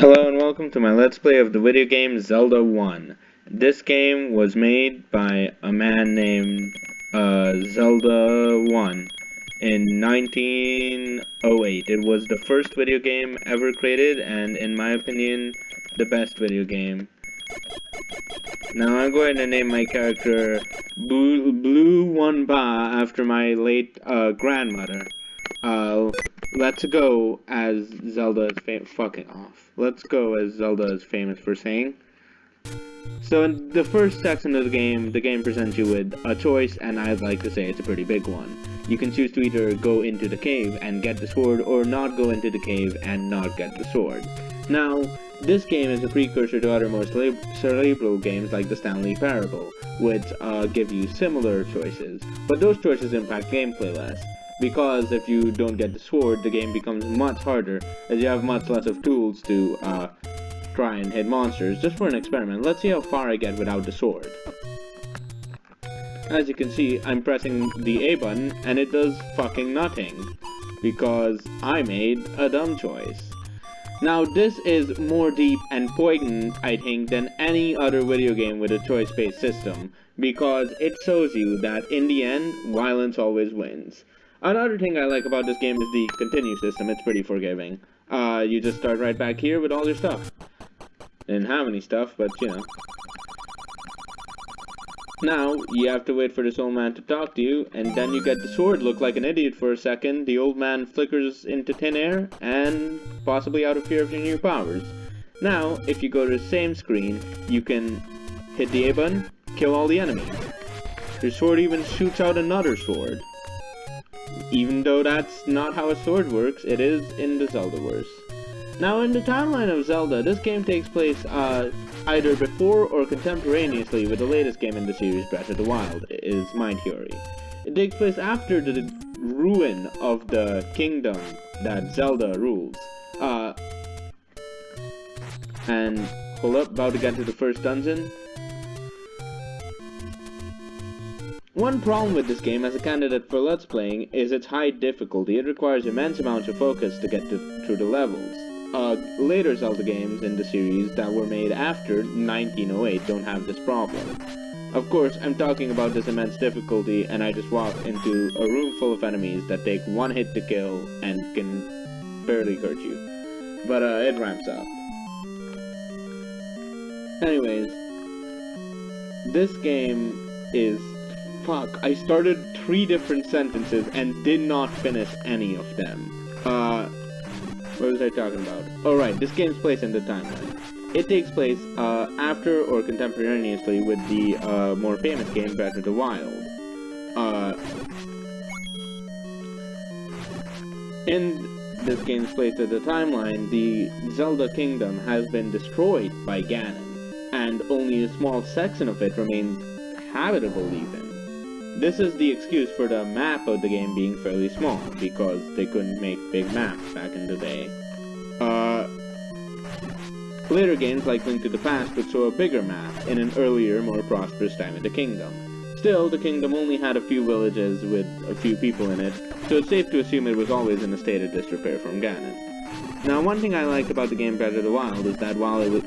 Hello and welcome to my Let's Play of the video game Zelda 1. This game was made by a man named uh, Zelda 1 in 1908. It was the first video game ever created and in my opinion the best video game. Now I'm going to name my character Blue, Blue One Ba after my late uh, grandmother. Uh, let's go as Zelda is fucking off. Let's go as Zelda is famous for saying. So in the first section of the game, the game presents you with a choice, and I'd like to say it's a pretty big one. You can choose to either go into the cave and get the sword, or not go into the cave and not get the sword. Now, this game is a precursor to other more cerebral games like the Stanley Parable, which uh, give you similar choices, but those choices impact gameplay less because if you don't get the sword, the game becomes much harder, as you have much less of tools to uh, try and hit monsters. Just for an experiment, let's see how far I get without the sword. As you can see, I'm pressing the A button, and it does fucking nothing, because I made a dumb choice. Now, this is more deep and poignant, I think, than any other video game with a choice-based system, because it shows you that, in the end, violence always wins. Another thing I like about this game is the continue system. It's pretty forgiving. Uh, you just start right back here with all your stuff. Didn't have any stuff, but you know. Now, you have to wait for this old man to talk to you, and then you get the sword, look like an idiot for a second, the old man flickers into thin air, and possibly out of fear of your new powers. Now, if you go to the same screen, you can hit the A button, kill all the enemies. Your sword even shoots out another sword. Even though that's not how a sword works, it is in the Zeldaverse. Now, in the timeline of Zelda, this game takes place uh, either before or contemporaneously with the latest game in the series, Breath of the Wild, is my theory. It takes place after the ruin of the kingdom that Zelda rules. Uh, and, hold up, about to get to the first dungeon. One problem with this game as a candidate for Let's Playing is its high difficulty. It requires immense amounts of focus to get to, through the levels. Uh, later Zelda games in the series that were made after 1908 don't have this problem. Of course, I'm talking about this immense difficulty and I just walk into a room full of enemies that take one hit to kill and can barely hurt you. But uh, it ramps up. Anyways, this game is Fuck, I started three different sentences and did not finish any of them. Uh, what was I talking about? Oh this game's place in the timeline. It takes place uh, after or contemporaneously with the uh, more famous game Breath of the Wild. Uh, in this game's place in the timeline, the Zelda Kingdom has been destroyed by Ganon, and only a small section of it remains habitable even. This is the excuse for the map of the game being fairly small, because they couldn't make big maps back in the day. Uh, later games like Link to the Past would show a bigger map in an earlier, more prosperous time in the kingdom. Still, the kingdom only had a few villages with a few people in it, so it's safe to assume it was always in a state of disrepair from Ganon. Now, one thing I liked about the game Breath of the Wild is that while it was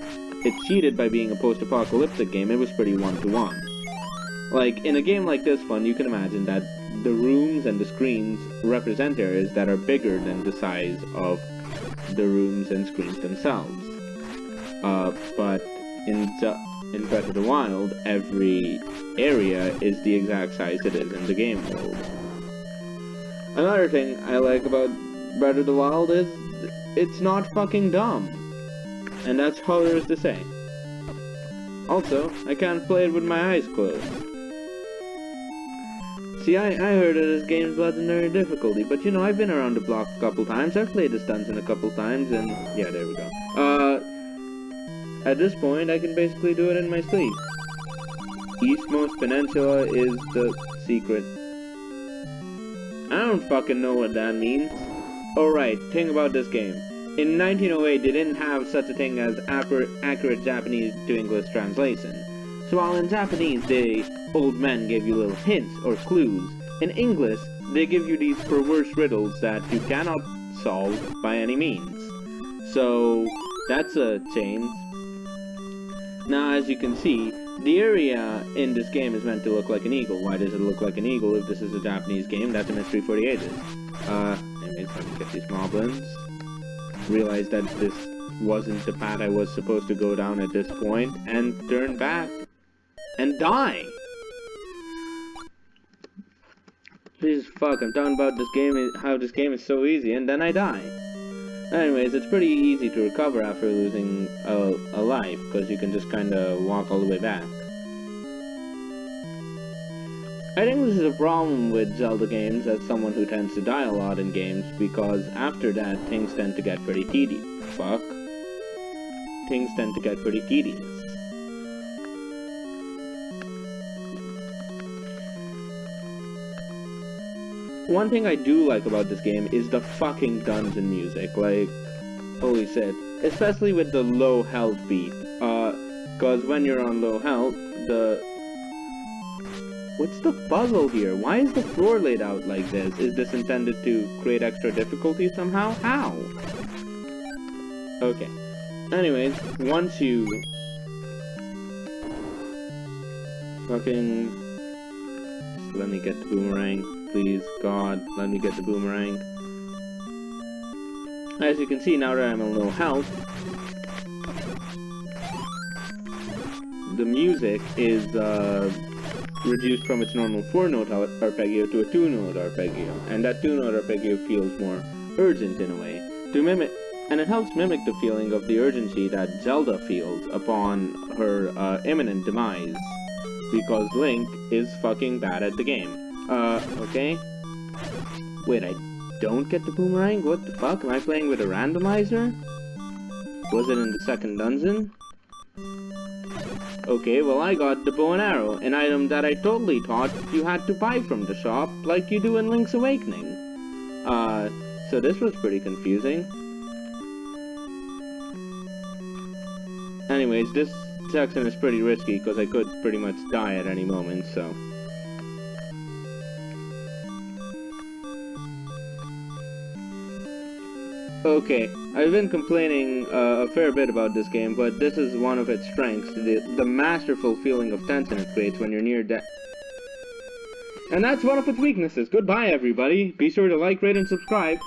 it cheated by being a post-apocalyptic game, it was pretty one-to-one. -one. Like, in a game like this one, you can imagine that the rooms and the screens represent areas that are bigger than the size of the rooms and screens themselves. Uh, but in, in Breath of the Wild, every area is the exact size it is in the game world. Another thing I like about Breath of the Wild is it's not fucking dumb. And that's all there is to say. Also, I can't play it with my eyes closed. See, I, I heard of this game's legendary difficulty, but you know, I've been around the block a couple times. I've played this dungeon a couple times, and yeah, there we go. Uh, at this point, I can basically do it in my sleep. Eastmost Peninsula is the secret. I don't fucking know what that means. Alright, thing about this game. In 1908, they didn't have such a thing as accurate Japanese to English translation. So while in Japanese, the old men gave you little hints or clues, in English, they give you these perverse riddles that you cannot solve by any means. So, that's a change. Now, as you can see, the area in this game is meant to look like an eagle. Why does it look like an eagle if this is a Japanese game? That's a mystery for the ages. Uh, anyways, let me get these moblins. Realize that this wasn't the path I was supposed to go down at this point, and turn back and die. Jesus fuck, I'm talking about this game, how this game is so easy, and then I die. Anyways, it's pretty easy to recover after losing a, a life, because you can just kinda walk all the way back. I think this is a problem with Zelda games as someone who tends to die a lot in games, because after that, things tend to get pretty tedious. Fuck. Things tend to get pretty tedious. One thing I do like about this game is the fucking dungeon music, like, holy shit. Especially with the low health beat, uh, cause when you're on low health, the... What's the puzzle here? Why is the floor laid out like this? Is this intended to create extra difficulty somehow? How? Okay. Anyways, once you... Fucking... Let me get the boomerang please, God, let me get the boomerang. As you can see, now that I'm a little health, the music is uh, reduced from its normal 4-note arpeggio to a 2-note arpeggio, and that 2-note arpeggio feels more urgent in a way, to mimic, and it helps mimic the feeling of the urgency that Zelda feels upon her uh, imminent demise, because Link is fucking bad at the game. Uh, okay. Wait, I don't get the boomerang? What the fuck? Am I playing with a randomizer? Was it in the second dungeon? Okay, well I got the bow and arrow, an item that I totally thought you had to buy from the shop, like you do in Link's Awakening. Uh, so this was pretty confusing. Anyways, this section is pretty risky, because I could pretty much die at any moment, so... Okay, I've been complaining uh, a fair bit about this game, but this is one of its strengths, the, the masterful feeling of tension it creates when you're near death. And that's one of its weaknesses. Goodbye, everybody. Be sure to like, rate, and subscribe.